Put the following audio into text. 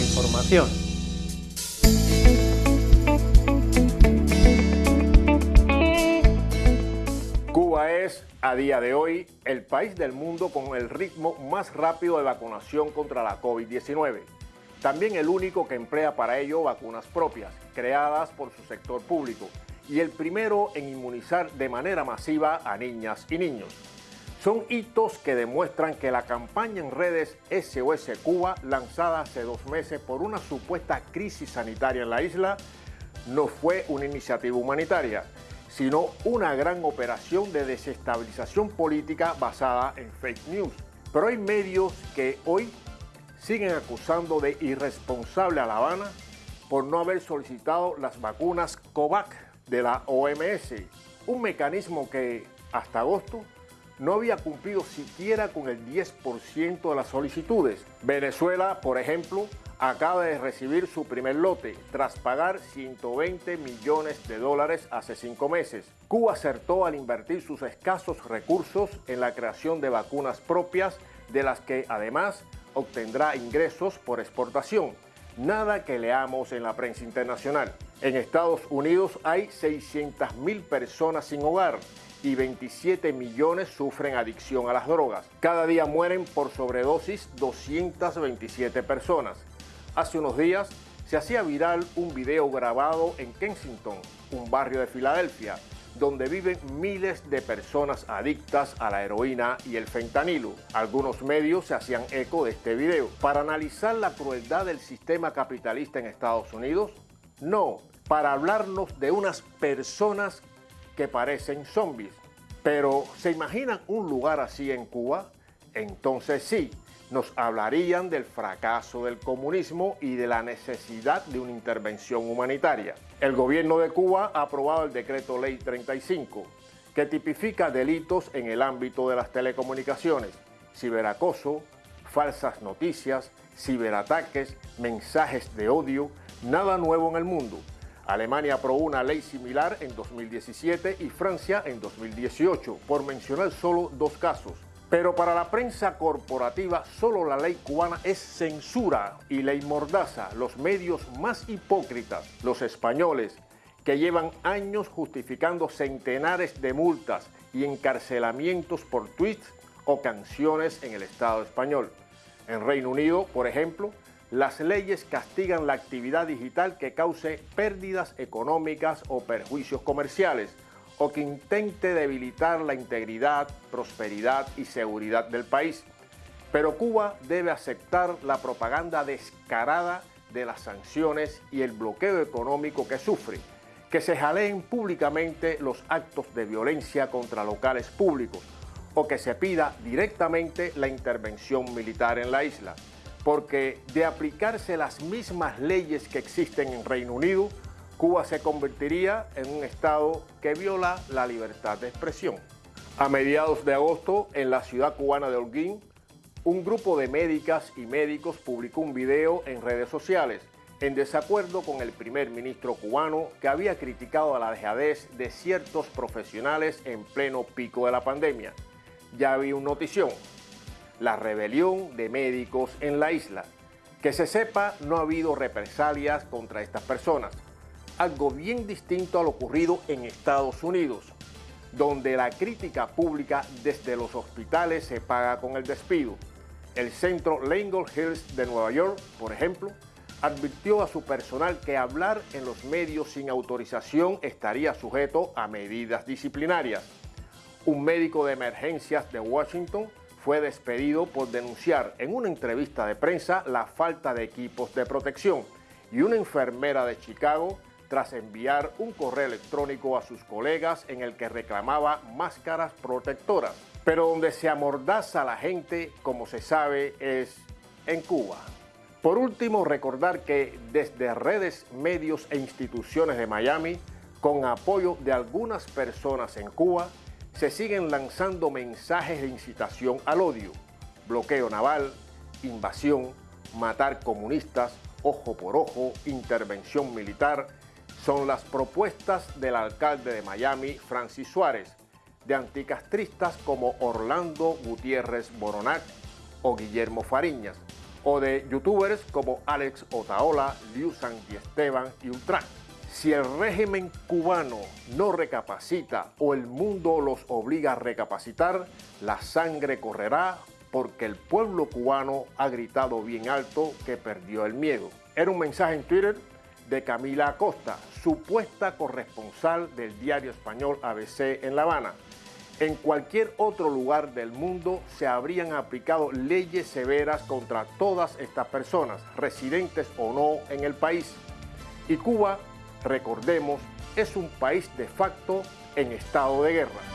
información. Cuba es, a día de hoy, el país del mundo con el ritmo más rápido de vacunación contra la COVID-19. También el único que emplea para ello vacunas propias, creadas por su sector público, y el primero en inmunizar de manera masiva a niñas y niños. Son hitos que demuestran que la campaña en redes SOS Cuba, lanzada hace dos meses por una supuesta crisis sanitaria en la isla, no fue una iniciativa humanitaria, sino una gran operación de desestabilización política basada en fake news. Pero hay medios que hoy siguen acusando de irresponsable a La Habana por no haber solicitado las vacunas COVAC de la OMS, un mecanismo que hasta agosto no había cumplido siquiera con el 10% de las solicitudes. Venezuela, por ejemplo, acaba de recibir su primer lote tras pagar 120 millones de dólares hace cinco meses. Cuba acertó al invertir sus escasos recursos en la creación de vacunas propias de las que además obtendrá ingresos por exportación. Nada que leamos en la prensa internacional. En Estados Unidos hay 600.000 personas sin hogar y 27 millones sufren adicción a las drogas. Cada día mueren por sobredosis 227 personas. Hace unos días se hacía viral un video grabado en Kensington, un barrio de Filadelfia, donde viven miles de personas adictas a la heroína y el fentanilo. Algunos medios se hacían eco de este video. Para analizar la crueldad del sistema capitalista en Estados Unidos, no, para hablarnos de unas personas que parecen zombies. Pero, ¿se imaginan un lugar así en Cuba? Entonces sí, nos hablarían del fracaso del comunismo y de la necesidad de una intervención humanitaria. El gobierno de Cuba ha aprobado el decreto ley 35, que tipifica delitos en el ámbito de las telecomunicaciones, ciberacoso, falsas noticias, ciberataques, mensajes de odio, nada nuevo en el mundo. Alemania aprobó una ley similar en 2017 y Francia en 2018, por mencionar solo dos casos. Pero para la prensa corporativa solo la ley cubana es censura y ley mordaza, los medios más hipócritas, los españoles, que llevan años justificando centenares de multas y encarcelamientos por tweets o canciones en el Estado español. En Reino Unido, por ejemplo, las leyes castigan la actividad digital que cause pérdidas económicas o perjuicios comerciales o que intente debilitar la integridad, prosperidad y seguridad del país. Pero Cuba debe aceptar la propaganda descarada de las sanciones y el bloqueo económico que sufre, que se jaleen públicamente los actos de violencia contra locales públicos o que se pida directamente la intervención militar en la isla porque de aplicarse las mismas leyes que existen en Reino Unido, Cuba se convertiría en un estado que viola la libertad de expresión. A mediados de agosto, en la ciudad cubana de Holguín, un grupo de médicas y médicos publicó un video en redes sociales en desacuerdo con el primer ministro cubano que había criticado a la dejadez de ciertos profesionales en pleno pico de la pandemia. Ya había un notición, la rebelión de médicos en la isla. Que se sepa, no ha habido represalias contra estas personas. Algo bien distinto a lo ocurrido en Estados Unidos, donde la crítica pública desde los hospitales se paga con el despido. El centro Langle Hills de Nueva York, por ejemplo, advirtió a su personal que hablar en los medios sin autorización estaría sujeto a medidas disciplinarias. Un médico de emergencias de Washington fue despedido por denunciar en una entrevista de prensa la falta de equipos de protección y una enfermera de Chicago tras enviar un correo electrónico a sus colegas en el que reclamaba máscaras protectoras. Pero donde se amordaza a la gente, como se sabe, es en Cuba. Por último, recordar que desde redes, medios e instituciones de Miami, con apoyo de algunas personas en Cuba, se siguen lanzando mensajes de incitación al odio, bloqueo naval, invasión, matar comunistas, ojo por ojo, intervención militar, son las propuestas del alcalde de Miami, Francis Suárez, de anticastristas como Orlando Gutiérrez Boronac o Guillermo Fariñas, o de youtubers como Alex Otaola, Liu San y Esteban y Ultran. Si el régimen cubano no recapacita o el mundo los obliga a recapacitar, la sangre correrá porque el pueblo cubano ha gritado bien alto que perdió el miedo. Era un mensaje en Twitter de Camila Acosta, supuesta corresponsal del diario español ABC en La Habana. En cualquier otro lugar del mundo se habrían aplicado leyes severas contra todas estas personas, residentes o no en el país. Y Cuba recordemos, es un país de facto en estado de guerra.